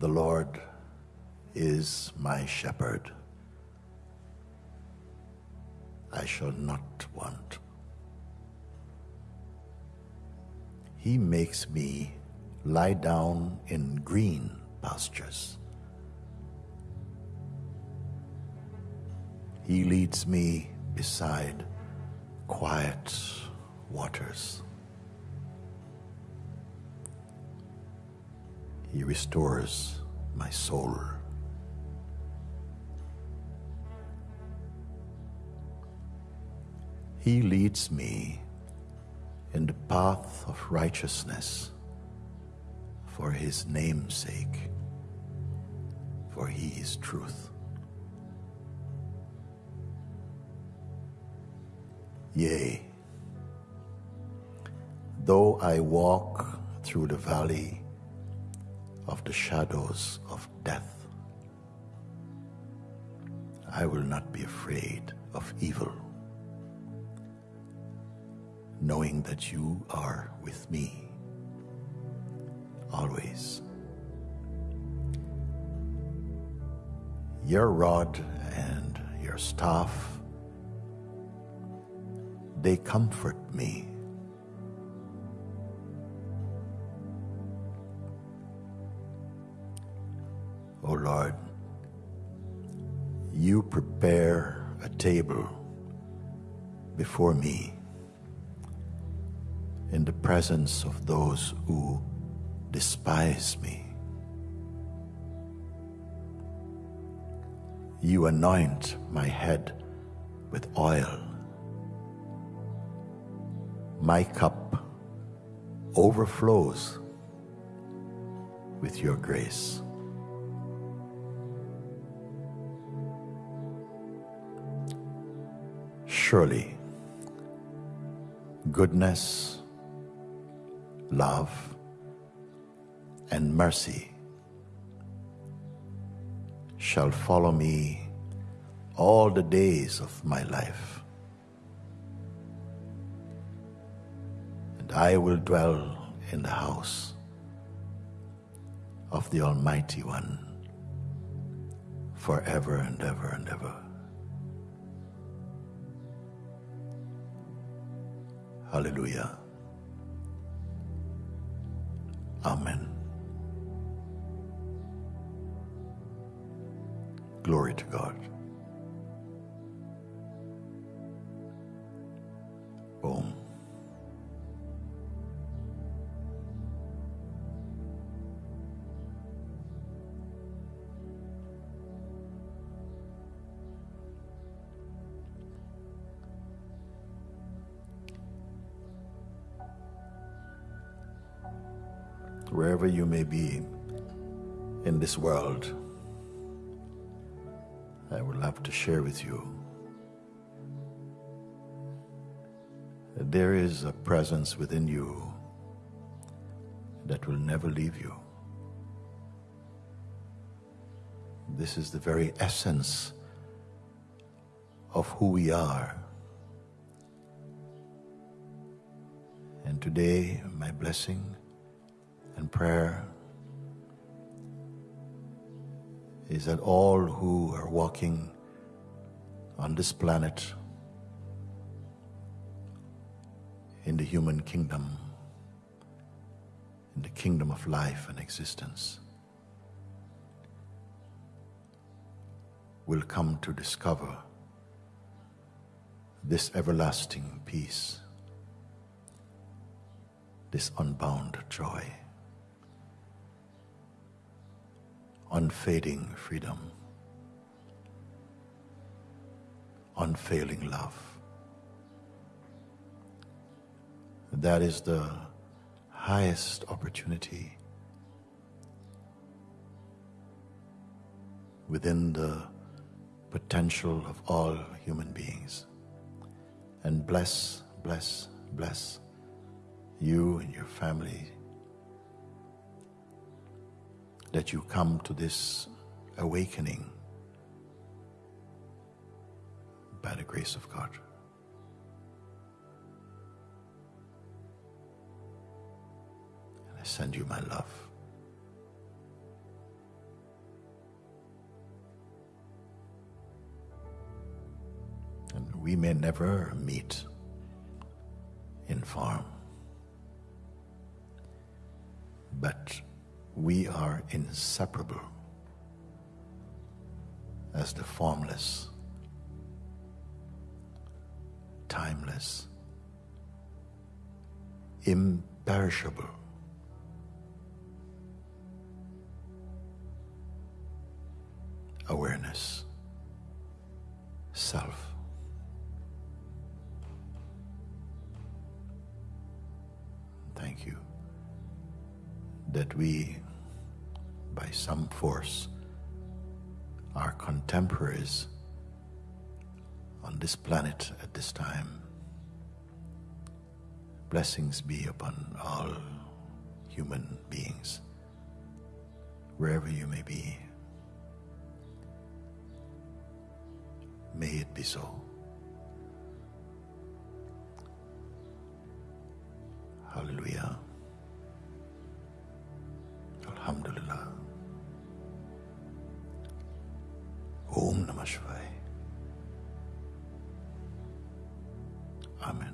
The Lord is my shepherd. I shall not want. He makes me lie down in green pastures. He leads me beside quiet waters. He restores my soul. He leads me in the path of righteousness for his name's sake, for he is truth. Yea, though I walk through the valley of the shadows of death, I will not be afraid of evil, knowing that you are with me always. Your rod and your staff, they comfort me. O Lord, you prepare a table before me in the presence of those who despise me. You anoint my head with oil. My cup overflows with your grace. Surely, goodness, love, and mercy shall follow me all the days of my life. And I will dwell in the house of the Almighty One forever and ever and ever. Hallelujah. Amen. Glory to God. Wherever you may be in this world, I would love to share with you that there is a presence within you that will never leave you. This is the very essence of who we are. And today, my blessing prayer is that all who are walking on this planet in the human kingdom, in the kingdom of life and existence, will come to discover this everlasting peace, this unbound joy. Unfading freedom, unfailing love. That is the highest opportunity within the potential of all human beings. And bless, bless, bless you and your family that you come to this awakening by the grace of God. And I send you my love. And we may never meet in farm, but we are inseparable as the formless, timeless, imperishable awareness, self. Thank you that we, by some force, Our contemporaries on this planet at this time. Blessings be upon all human beings, wherever you may be. May it be so. Hallelujah. Alhamdulillah. ओम नमः शिवाय। आमेन।